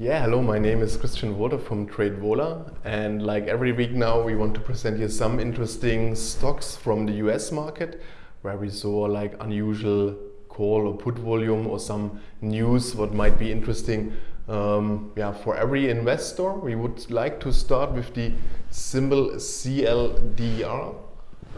Yeah, hello, my name is Christian Wolter from TradeVola and like every week now we want to present you some interesting stocks from the US market where we saw like unusual call or put volume or some news what might be interesting um, yeah, for every investor. We would like to start with the symbol CLDR.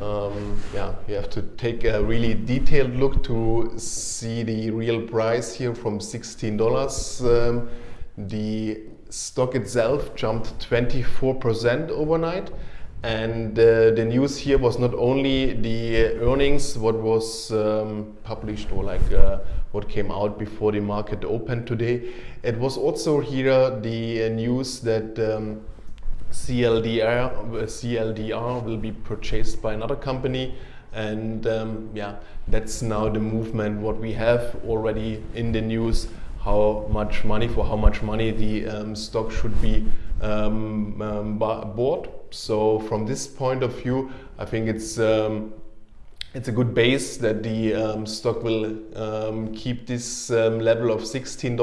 Um, yeah, you have to take a really detailed look to see the real price here from $16. Um, the stock itself jumped 24% overnight. And uh, the news here was not only the earnings, what was um, published or like uh, what came out before the market opened today. It was also here the uh, news that um, CLDR, CLDR will be purchased by another company and um, yeah that's now the movement what we have already in the news how much money, for how much money the um, stock should be um, um, bought. So from this point of view, I think it's um, it's a good base that the stock will keep this level of $16.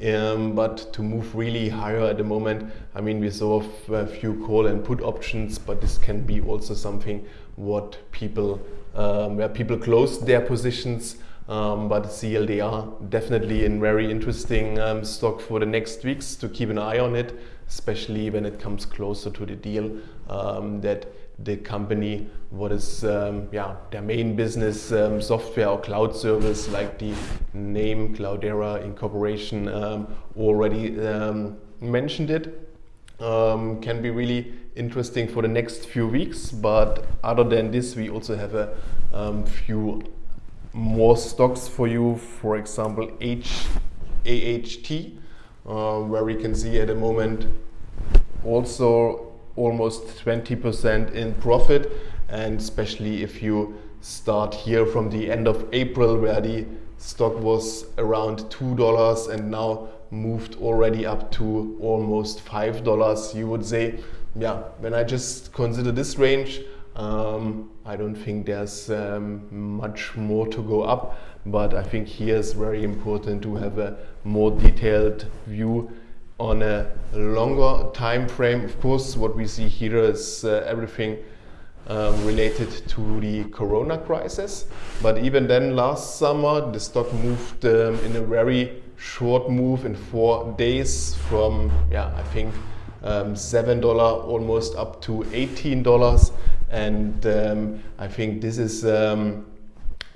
Um, but to move really higher at the moment, I mean, we saw a few call and put options, but this can be also something what people, um, where people close their positions um, but CLDR definitely a very interesting um, stock for the next weeks to keep an eye on it, especially when it comes closer to the deal um, that the company, what is um, yeah their main business, um, software or cloud service, like the name Cloudera Incorporation um, already mentioned it, can be really interesting for the next few weeks. But other than this, we also have a few more stocks for you, for example, H, AHT, uh, where we can see at the moment also almost 20% in profit. And especially if you start here from the end of April where the stock was around $2 and now moved already up to almost $5 you would say yeah when I just consider this range um, I don't think there's um, much more to go up, but I think here is very important to have a more detailed view on a longer time frame. Of course, what we see here is uh, everything um, related to the corona crisis. But even then, last summer, the stock moved um, in a very short move in four days from, yeah, I think um, $7 almost up to $18 and um, I think this is um,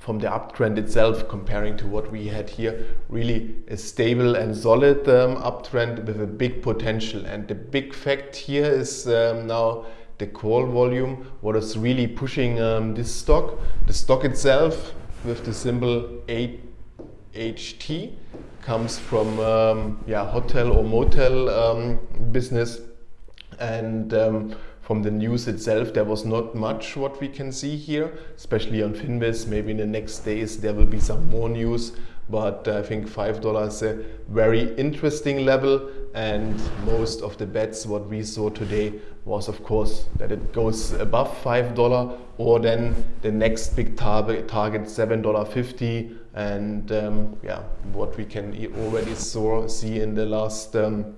from the uptrend itself comparing to what we had here really a stable and solid um, uptrend with a big potential. And the big fact here is um, now the call volume what is really pushing um, this stock. The stock itself with the symbol HT comes from um, yeah hotel or motel business and from the news itself, there was not much what we can see here, especially on Finviz. Maybe in the next days there will be some more news, but I think $5 is a very interesting level. And most of the bets what we saw today was of course that it goes above $5 or then the next big target, target $7.50 and um, yeah, what we can already saw, see in the last um,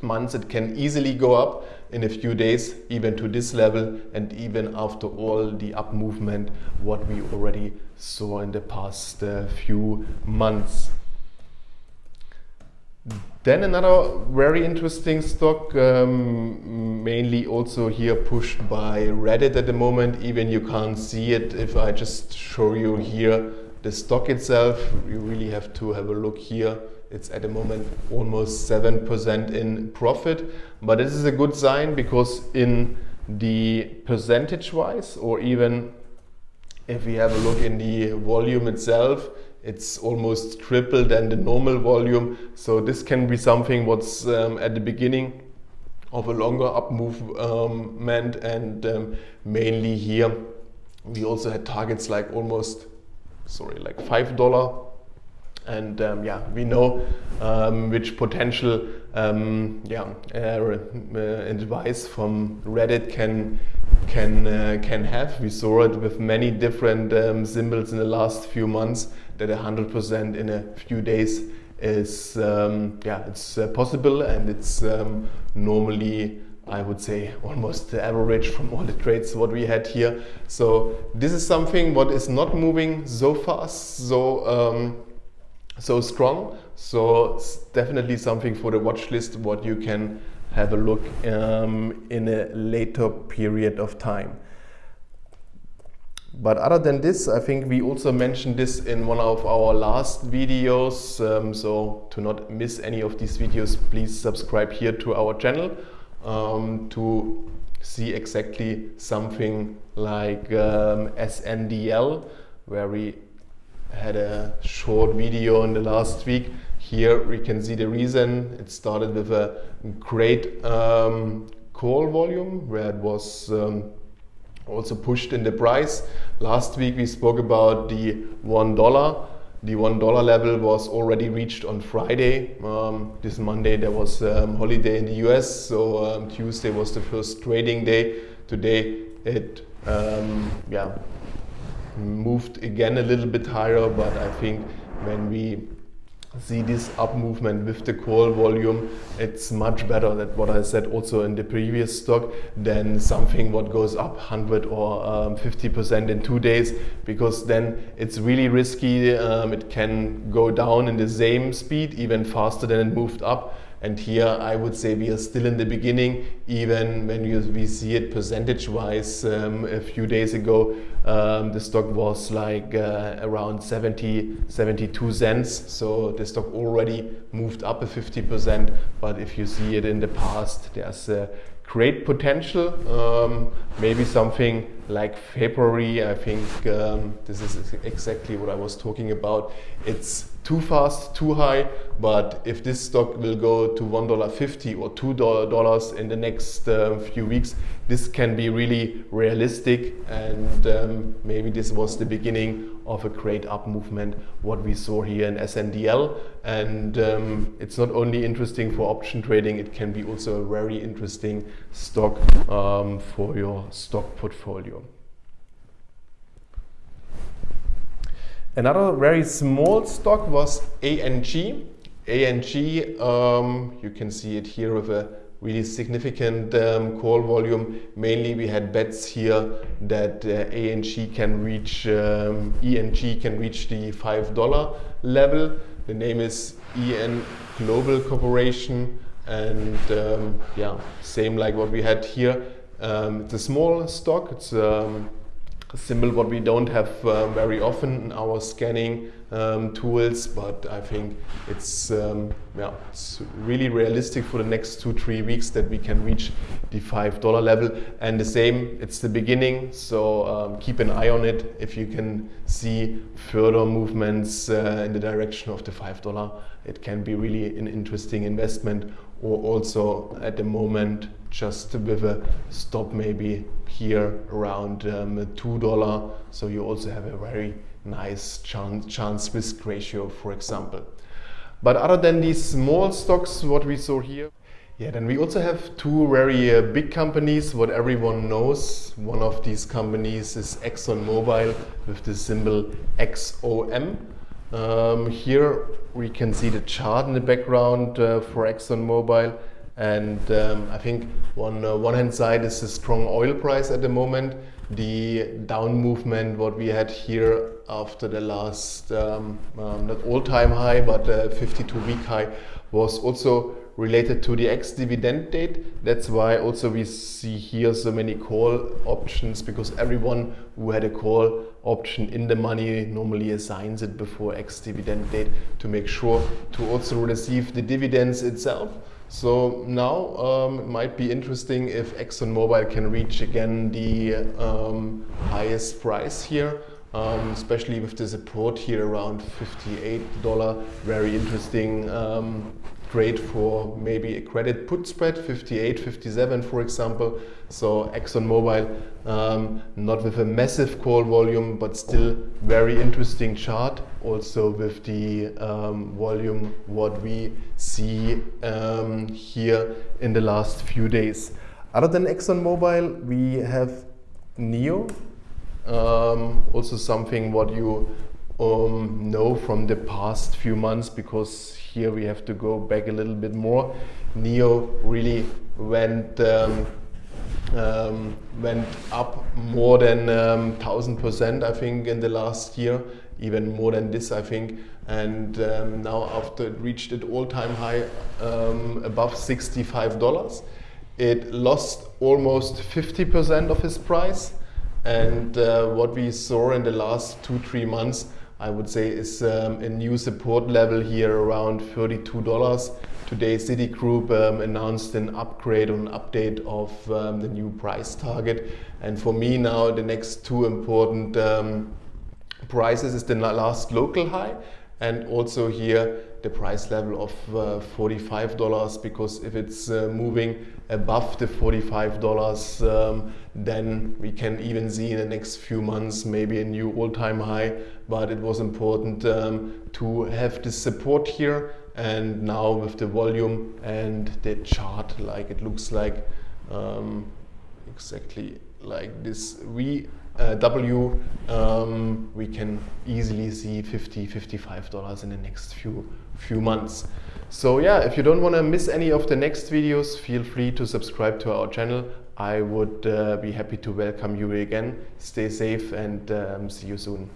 months it can easily go up in a few days even to this level and even after all the up movement what we already saw in the past uh, few months. Then another very interesting stock, um, mainly also here pushed by Reddit at the moment. Even you can't see it if I just show you here the stock itself. You really have to have a look here it's at the moment almost 7% in profit. But this is a good sign because in the percentage wise or even if we have a look in the volume itself, it's almost triple than the normal volume. So this can be something what's um, at the beginning of a longer up movement and um, mainly here we also had targets like almost sorry like five dollar and um, yeah, we know um, which potential um, yeah, uh, uh, advice from Reddit can can uh, can have. We saw it with many different um, symbols in the last few months that 100% in a few days is um, yeah it's uh, possible and it's um, normally I would say almost the average from all the trades what we had here. So this is something what is not moving so fast, so um, so strong. So it's definitely something for the watch list what you can have a look um, in a later period of time. But other than this, I think we also mentioned this in one of our last videos. Um, so to not miss any of these videos, please subscribe here to our channel um, to see exactly something like um, SNDL, where we had a short video in the last week. Here we can see the reason. It started with a great um, call volume where it was um, also pushed in the price. Last week we spoke about the one dollar. The one dollar level was already reached on Friday. Um, this Monday there was um, holiday in the US, so um, Tuesday was the first trading day. Today it um, yeah moved again a little bit higher, but I think when we see this up movement with the call volume it's much better than what I said also in the previous stock than something what goes up 100 or 50% um, in two days because then it's really risky um, it can go down in the same speed even faster than it moved up and here I would say we are still in the beginning, even when you, we see it percentage wise. Um, a few days ago, um, the stock was like uh, around 70, 72 cents. So the stock already moved up a 50%. But if you see it in the past, there's a great potential. Um, maybe something like February, I think um, this is exactly what I was talking about. It's too fast, too high, but if this stock will go to $1.50 or $2 in the next uh, few weeks, this can be really realistic and um, maybe this was the beginning of a great up movement what we saw here in SNDL and um, it's not only interesting for option trading it can be also very interesting stock um, for your stock portfolio. Another very small stock was ANG. ANG, um, you can see it here with a really significant um, call volume. Mainly we had bets here that uh, ANG can reach, um, ENG can reach the $5 level. The name is EN Global Corporation and um, yeah, same like what we had here. Um, it's a small stock, it's um, symbol what we don't have uh, very often in our scanning um, tools, but I think it's, um, yeah, it's really realistic for the next two, three weeks that we can reach the $5 level. And the same, it's the beginning, so um, keep an eye on it. If you can see further movements uh, in the direction of the $5, it can be really an interesting investment or also at the moment just with a stop maybe here around um, $2 so you also have a very nice chance, chance risk ratio for example. But other than these small stocks what we saw here yeah then we also have two very uh, big companies. What everyone knows one of these companies is ExxonMobil with the symbol XOM um, here we can see the chart in the background uh, for ExxonMobil and um, I think on uh, one hand side is the strong oil price at the moment. The down movement what we had here after the last, um, um, not all-time high, but 52-week high was also related to the ex-dividend date. That's why also we see here so many call options because everyone who had a call option in the money normally assigns it before ex-dividend date to make sure to also receive the dividends itself. So now um, it might be interesting if ExxonMobil can reach again the um, highest price here, um, especially with the support here around $58. Very interesting um, trade for maybe a credit put spread 58 57 for example. So ExxonMobil um, not with a massive call volume but still very interesting chart also with the um, volume what we see um, here in the last few days. Other than ExxonMobil we have NIO um, also something what you um, know from the past few months because here we have to go back a little bit more. NIO really went um, um, went up more than um, thousand percent, I think, in the last year, even more than this, I think. And um, now, after it reached its all-time high um, above sixty-five dollars, it lost almost 50% of its price. And uh, what we saw in the last two, three months, I would say, is um, a new support level here around $32. Today, Citigroup um, announced an upgrade or an update of um, the new price target. And for me now, the next two important um, prices is the last local high and also here the price level of uh, $45 because if it's uh, moving above the $45 um, then we can even see in the next few months maybe a new all-time high. But it was important um, to have this support here and now with the volume and the chart like it looks like um, exactly like this we uh, W, um, we can easily see 50, 55 dollars in the next few few months. So yeah, if you don't want to miss any of the next videos, feel free to subscribe to our channel. I would uh, be happy to welcome you again. Stay safe and um, see you soon.